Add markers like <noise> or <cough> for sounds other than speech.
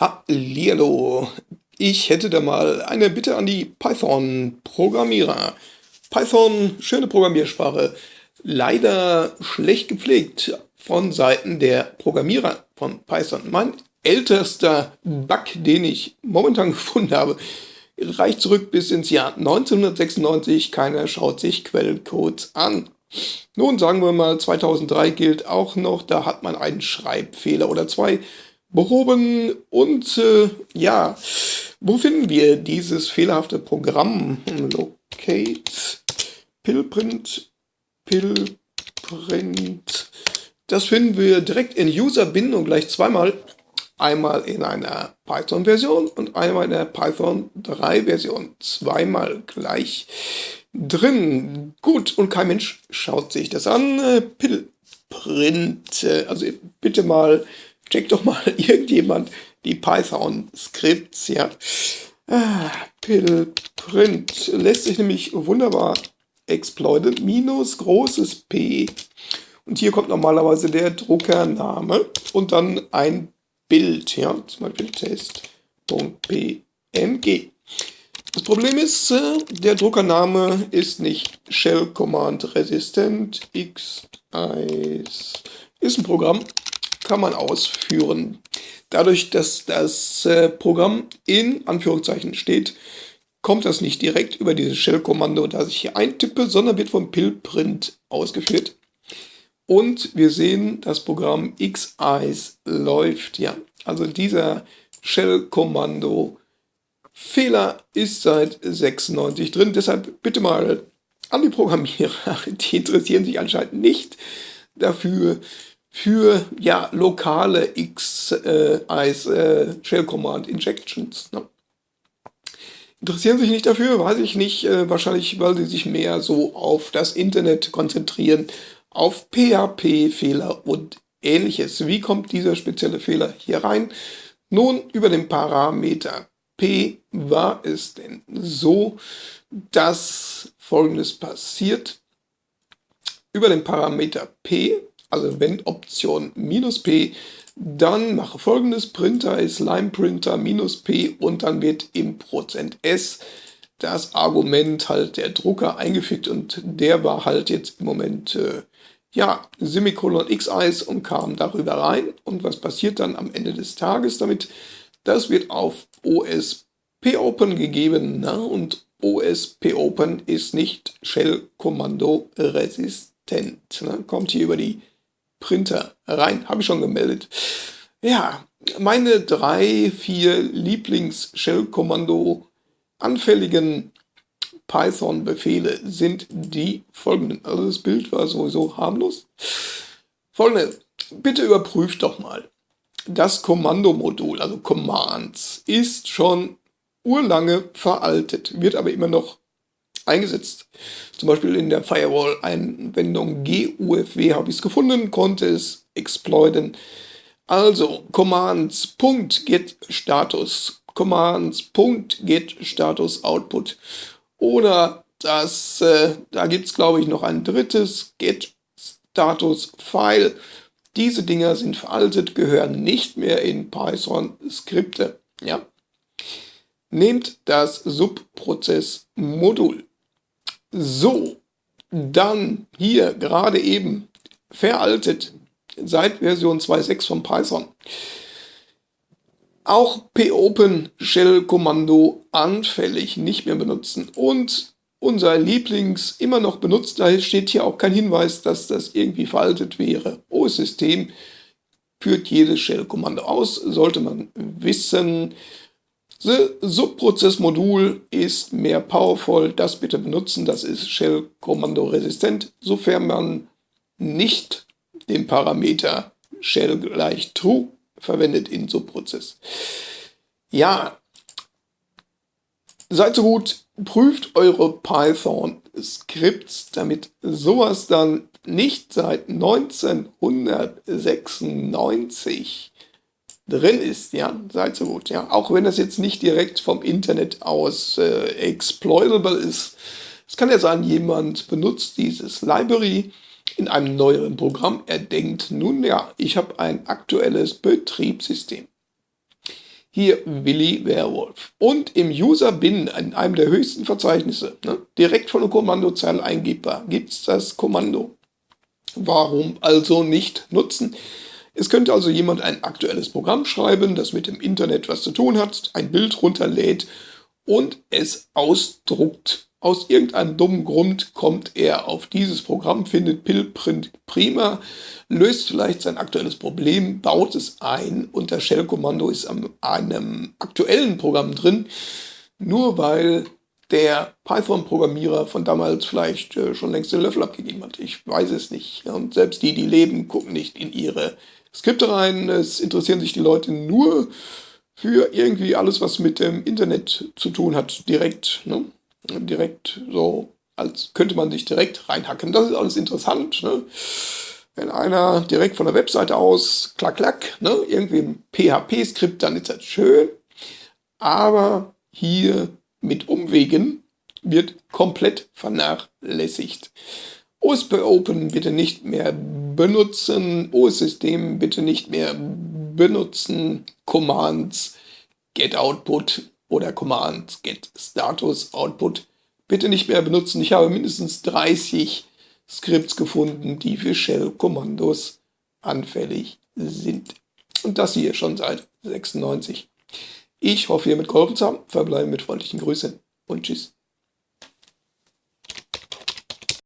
Hallihallo, ich hätte da mal eine Bitte an die Python-Programmierer. Python, schöne Programmiersprache, leider schlecht gepflegt von Seiten der Programmierer von Python. Mein ältester Bug, den ich momentan <laughs> gefunden habe, reicht zurück bis ins Jahr 1996. Keiner schaut sich Quellcodes an. Nun sagen wir mal, 2003 gilt auch noch, da hat man einen Schreibfehler oder zwei behoben. Und äh, ja, wo finden wir dieses fehlerhafte Programm? Locate, Pillprint, Pillprint. Das finden wir direkt in User-Bindung gleich zweimal. Einmal in einer Python-Version und einmal in der Python 3-Version. Zweimal gleich drin. Gut, und kein Mensch schaut sich das an. Pillprint. Also bitte mal check doch mal <laughs> irgendjemand die Python-Skripts, ja. Ah, Print lässt sich nämlich wunderbar exploiten. Minus großes P. Und hier kommt normalerweise der Druckername und dann ein Bild, ja, zum Beispiel test.png. Das Problem ist, äh, der Druckername ist nicht Shell Command resistent. X ist ein Programm, man ausführen. Dadurch, dass das äh, Programm in Anführungszeichen steht, kommt das nicht direkt über dieses Shell-Kommando, das ich hier eintippe, sondern wird vom Pillprint ausgeführt. Und wir sehen, das Programm xeyes läuft. Ja, also dieser Shell-Kommando Fehler ist seit 96 drin. Deshalb bitte mal an die Programmierer, <laughs> die interessieren sich anscheinend nicht dafür, für ja, lokale X äh, als äh, Shell Command Injections. Ne? Interessieren sich nicht dafür, weiß ich nicht, äh, wahrscheinlich, weil sie sich mehr so auf das Internet konzentrieren, auf PHP-Fehler und ähnliches. Wie kommt dieser spezielle Fehler hier rein? Nun, über den Parameter P war es denn so, dass folgendes passiert. Über den Parameter P also wenn Option minus P, dann mache folgendes, Printer ist LimePrinter minus P und dann wird im Prozent S das Argument halt der Drucker eingefügt und der war halt jetzt im Moment äh, ja, Semikolon X1 und kam darüber rein. Und was passiert dann am Ende des Tages damit? Das wird auf OSP Open gegeben na? und OSP Open ist nicht Shell-Kommando resistent. Ne? Kommt hier über die Printer rein. Habe ich schon gemeldet. Ja, meine drei, vier Lieblings-Shell-Kommando anfälligen Python-Befehle sind die folgenden. Also das Bild war sowieso harmlos. Folgende, bitte überprüft doch mal. Das Kommandomodul, also Commands, ist schon urlange veraltet, wird aber immer noch eingesetzt. Zum Beispiel in der Firewall-Einwendung GUFW habe ich es gefunden, konnte es exploiten. Also Commands.get Status, Commands.get Status Output oder das, äh, da gibt es glaube ich noch ein drittes Get Status File. Diese Dinger sind veraltet, gehören nicht mehr in Python-Skripte. Ja? Nehmt das Subprozess-Modul. So, dann hier gerade eben veraltet seit Version 2.6 von Python. Auch popen Shell Kommando anfällig nicht mehr benutzen und unser Lieblings immer noch benutzt, da steht hier auch kein Hinweis, dass das irgendwie veraltet wäre. OS-System führt jedes Shell-Kommando aus, sollte man wissen. The Subprozessmodul ist mehr powerful, das bitte benutzen, das ist Shell-Kommando resistent, sofern man nicht den Parameter Shell gleich True verwendet in Subprozess. Ja, seid so gut, prüft eure Python-Skripts, damit sowas dann nicht seit 1996 drin ist, ja, seid so gut, ja, auch wenn das jetzt nicht direkt vom Internet aus äh, exploitable ist. Es kann ja sein, jemand benutzt dieses Library in einem neueren Programm. Er denkt, nun ja, ich habe ein aktuelles Betriebssystem. hier Willi Werwolf. Und im User-Bin, in einem der höchsten Verzeichnisse, ne, direkt von der Kommandozeile eingibbar, gibt es das Kommando. Warum also nicht nutzen? Es könnte also jemand ein aktuelles Programm schreiben, das mit dem Internet was zu tun hat, ein Bild runterlädt und es ausdruckt. Aus irgendeinem dummen Grund kommt er auf dieses Programm, findet Pillprint prima, löst vielleicht sein aktuelles Problem, baut es ein und das Shell-Kommando ist an einem aktuellen Programm drin, nur weil der Python-Programmierer von damals vielleicht äh, schon längst den Löffel abgegeben hat. Ich weiß es nicht. Und selbst die, die leben, gucken nicht in ihre Skripte rein. Es interessieren sich die Leute nur für irgendwie alles, was mit dem Internet zu tun hat, direkt. Ne? Direkt so, als könnte man sich direkt reinhacken. Das ist alles interessant. Ne? Wenn einer direkt von der Webseite aus, klack, klack, ne? irgendwie ein PHP-Skript, dann ist das schön. Aber hier mit Umwegen wird komplett vernachlässigt. OSP Open bitte nicht mehr benutzen, OS-System bitte nicht mehr benutzen, Commands get output oder Commands get status output bitte nicht mehr benutzen. Ich habe mindestens 30 Skripts gefunden, die für Shell-Kommandos anfällig sind. Und das hier schon seit 96. Ich hoffe, ihr mit geholfen zu haben. Verbleiben mit freundlichen Grüßen und tschüss.